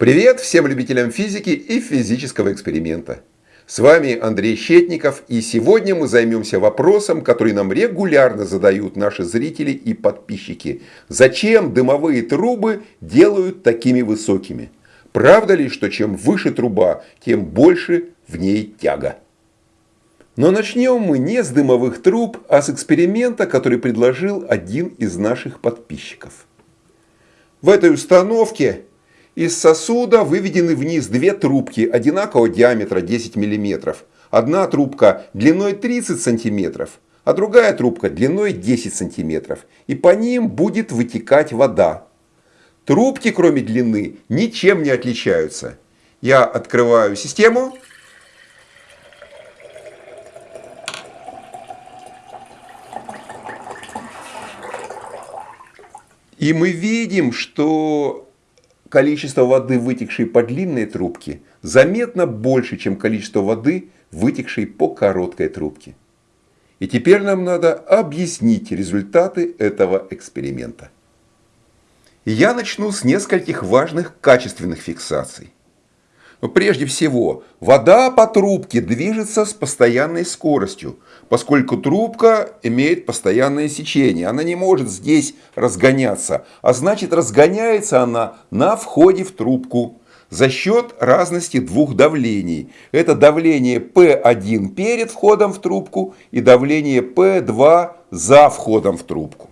Привет всем любителям физики и физического эксперимента. С вами Андрей Щетников, и сегодня мы займемся вопросом, который нам регулярно задают наши зрители и подписчики. Зачем дымовые трубы делают такими высокими? Правда ли, что чем выше труба, тем больше в ней тяга? Но начнем мы не с дымовых труб, а с эксперимента, который предложил один из наших подписчиков. В этой установке из сосуда выведены вниз две трубки одинакового диаметра 10 мм. Одна трубка длиной 30 см, а другая трубка длиной 10 см. И по ним будет вытекать вода. Трубки, кроме длины, ничем не отличаются. Я открываю систему. И мы видим, что количество воды, вытекшей по длинной трубке, заметно больше, чем количество воды, вытекшей по короткой трубке. И теперь нам надо объяснить результаты этого эксперимента. я начну с нескольких важных качественных фиксаций. Прежде всего, вода по трубке движется с постоянной скоростью, поскольку трубка имеет постоянное сечение. Она не может здесь разгоняться, а значит разгоняется она на входе в трубку за счет разности двух давлений. Это давление P1 перед входом в трубку и давление P2 за входом в трубку.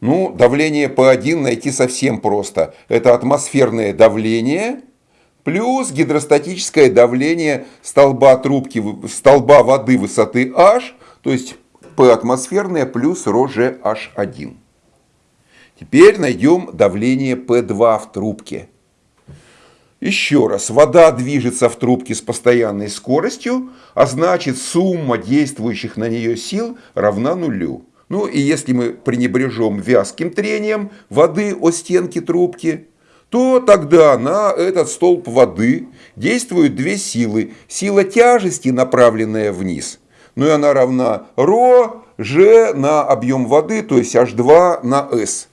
Ну, давление P1 найти совсем просто. Это атмосферное давление – плюс гидростатическое давление столба трубки, столба воды высоты H, то есть P атмосферное плюс ρGH1. Теперь найдем давление P2 в трубке. Еще раз, вода движется в трубке с постоянной скоростью, а значит сумма действующих на нее сил равна нулю. Ну и если мы пренебрежем вязким трением воды о стенки трубки, то тогда на этот столб воды действуют две силы. Сила тяжести, направленная вниз, ну и она равна ρ, g на объем воды, то есть H2 на S.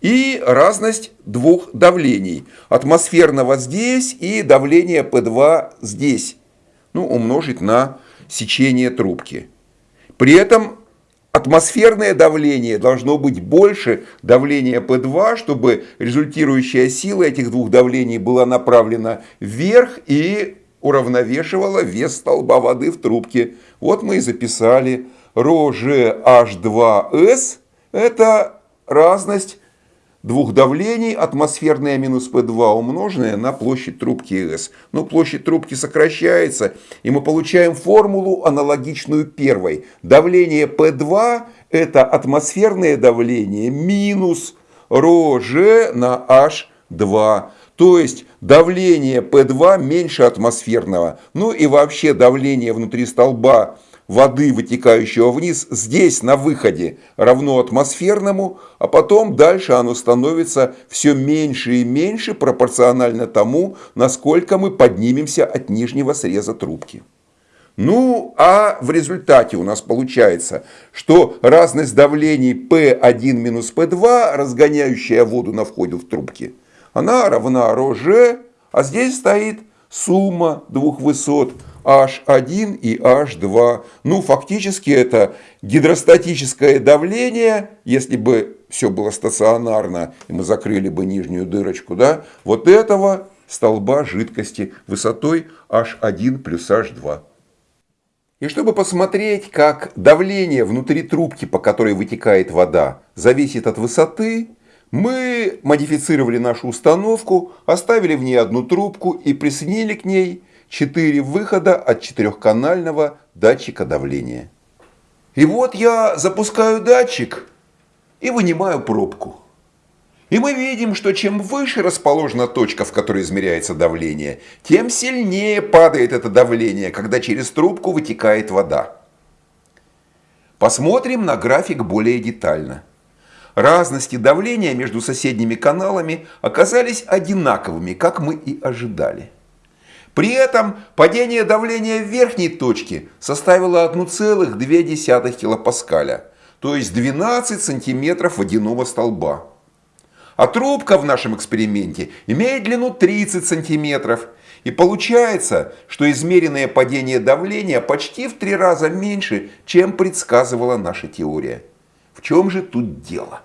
И разность двух давлений. Атмосферного здесь и давление P2 здесь. Ну, умножить на сечение трубки. При этом атмосферное давление должно быть больше давления P2, чтобы результирующая сила этих двух давлений была направлена вверх и уравновешивала вес столба воды в трубке. Вот мы и записали ρGH2S – это разность двух давлений, атмосферное минус P2 умноженное на площадь трубки S. Но площадь трубки сокращается, и мы получаем формулу, аналогичную первой. Давление P2 – это атмосферное давление минус ρg на H2. То есть давление P2 меньше атмосферного. Ну и вообще давление внутри столба воды, вытекающего вниз, здесь на выходе равно атмосферному, а потом дальше оно становится все меньше и меньше пропорционально тому, насколько мы поднимемся от нижнего среза трубки. Ну, а в результате у нас получается, что разность давлений P1 минус P2, разгоняющая воду на входе в трубки, она равна ρg, а здесь стоит сумма двух высот H1 и H2. Ну, фактически это гидростатическое давление, если бы все было стационарно, и мы закрыли бы нижнюю дырочку, да, вот этого столба жидкости высотой H1 плюс H2. И чтобы посмотреть, как давление внутри трубки, по которой вытекает вода, зависит от высоты, мы модифицировали нашу установку, оставили в ней одну трубку и присоединили к ней 4 выхода от четырехканального датчика давления. И вот я запускаю датчик и вынимаю пробку. И мы видим, что чем выше расположена точка, в которой измеряется давление, тем сильнее падает это давление, когда через трубку вытекает вода. Посмотрим на график более детально. Разности давления между соседними каналами оказались одинаковыми, как мы и ожидали. При этом падение давления верхней точке составило 1,2 килопаскаля, то есть 12 сантиметров водяного столба. А трубка в нашем эксперименте имеет длину 30 сантиметров. И получается, что измеренное падение давления почти в три раза меньше, чем предсказывала наша теория. В чем же тут дело?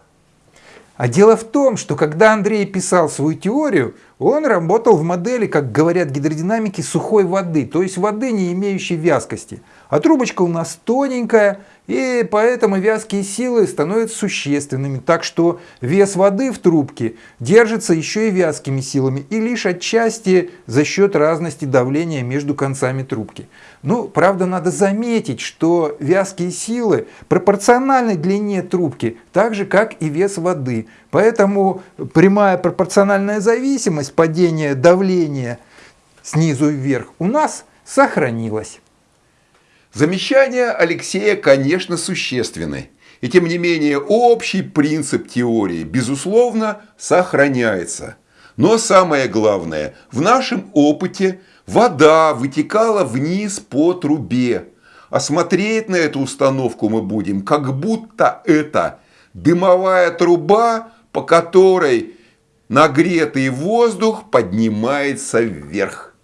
А дело в том, что когда Андрей писал свою теорию, он работал в модели, как говорят гидродинамики, сухой воды, то есть воды, не имеющей вязкости. А трубочка у нас тоненькая, и поэтому вязкие силы становятся существенными. Так что вес воды в трубке держится еще и вязкими силами, и лишь отчасти за счет разности давления между концами трубки. Ну, правда, надо заметить, что вязкие силы пропорциональны длине трубки, так же, как и вес воды. Поэтому прямая пропорциональная зависимость падения давления снизу вверх у нас сохранилась. Замечания Алексея, конечно, существенны. И тем не менее общий принцип теории, безусловно, сохраняется. Но самое главное, в нашем опыте вода вытекала вниз по трубе. А смотреть на эту установку мы будем, как будто это дымовая труба, по которой нагретый воздух поднимается вверх.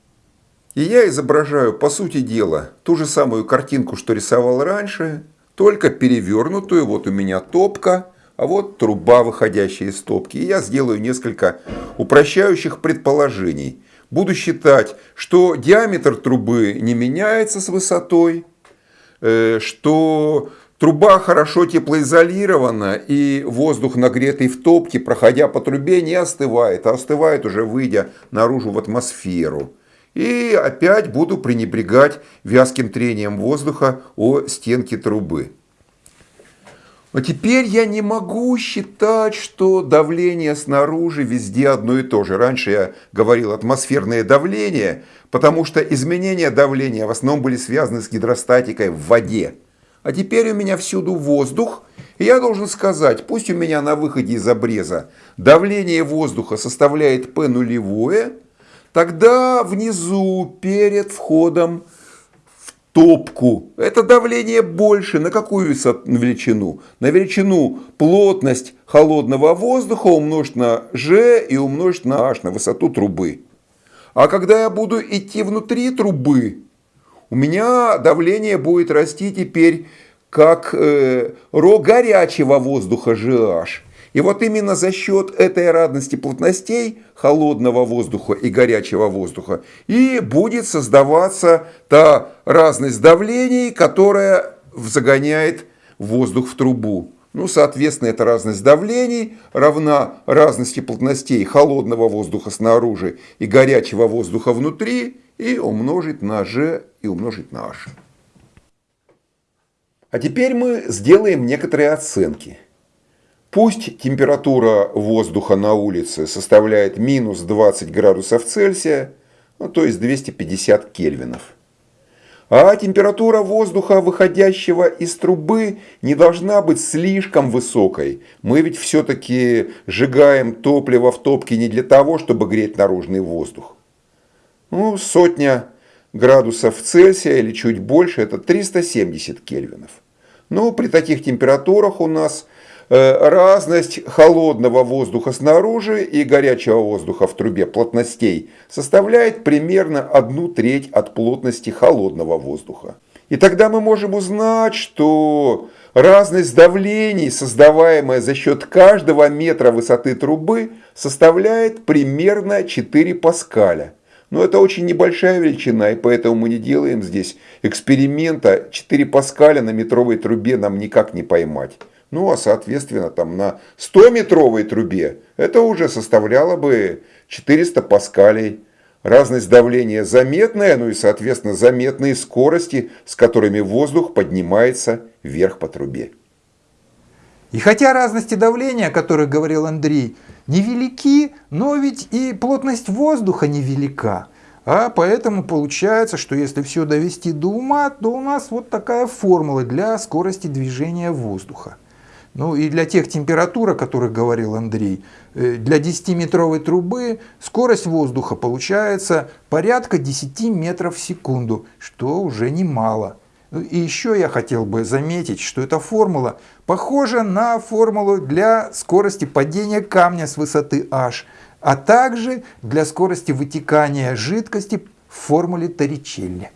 И я изображаю, по сути дела, ту же самую картинку, что рисовал раньше, только перевернутую. Вот у меня топка, а вот труба, выходящая из топки. И я сделаю несколько упрощающих предположений. Буду считать, что диаметр трубы не меняется с высотой, э, что труба хорошо теплоизолирована и воздух, нагретый в топке, проходя по трубе, не остывает, а остывает уже выйдя наружу в атмосферу. И опять буду пренебрегать вязким трением воздуха о стенки трубы. Но теперь я не могу считать, что давление снаружи везде одно и то же. Раньше я говорил атмосферное давление, потому что изменения давления в основном были связаны с гидростатикой в воде. А теперь у меня всюду воздух, и я должен сказать, пусть у меня на выходе из обреза давление воздуха составляет P нулевое, Тогда внизу, перед входом в топку, это давление больше. На какую величину? На величину плотность холодного воздуха умножить на G и умножить на H, на высоту трубы. А когда я буду идти внутри трубы, у меня давление будет расти теперь как э, ро горячего воздуха GH. И вот именно за счет этой радости плотностей холодного воздуха и горячего воздуха и будет создаваться та разность давлений, которая загоняет воздух в трубу. Ну, соответственно, эта разность давлений равна разности плотностей холодного воздуха снаружи и горячего воздуха внутри и умножить на G и умножить на H. А теперь мы сделаем некоторые оценки. Пусть температура воздуха на улице составляет минус 20 градусов Цельсия, ну, то есть 250 кельвинов. А температура воздуха, выходящего из трубы, не должна быть слишком высокой. Мы ведь все-таки сжигаем топливо в топке не для того, чтобы греть наружный воздух. Ну, сотня градусов Цельсия или чуть больше, это 370 кельвинов. Но при таких температурах у нас Э, разность холодного воздуха снаружи и горячего воздуха в трубе плотностей составляет примерно одну треть от плотности холодного воздуха. И тогда мы можем узнать, что разность давлений, создаваемая за счет каждого метра высоты трубы, составляет примерно 4 паскаля. Но это очень небольшая величина, и поэтому мы не делаем здесь эксперимента. 4 паскаля на метровой трубе нам никак не поймать. Ну, а соответственно, там на 100-метровой трубе это уже составляло бы 400 паскалей. Разность давления заметная, ну и, соответственно, заметные скорости, с которыми воздух поднимается вверх по трубе. И хотя разности давления, о которых говорил Андрей, невелики, но ведь и плотность воздуха невелика. А поэтому получается, что если все довести до ума, то у нас вот такая формула для скорости движения воздуха. Ну и для тех температур, о которых говорил Андрей, э, для 10-метровой трубы скорость воздуха получается порядка 10 метров в секунду, что уже немало. И еще я хотел бы заметить, что эта формула похожа на формулу для скорости падения камня с высоты h, а также для скорости вытекания жидкости в формуле Торричелли.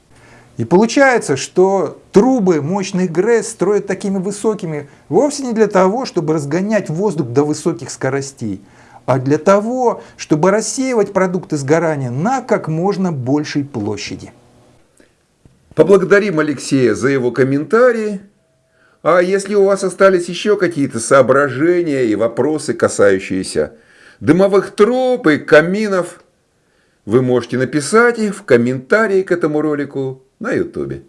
И получается, что трубы мощных ГРЭС строят такими высокими вовсе не для того, чтобы разгонять воздух до высоких скоростей, а для того, чтобы рассеивать продукты сгорания на как можно большей площади. Поблагодарим Алексея за его комментарии. А если у вас остались еще какие-то соображения и вопросы, касающиеся дымовых труб и каминов, вы можете написать их в комментарии к этому ролику на ютубе.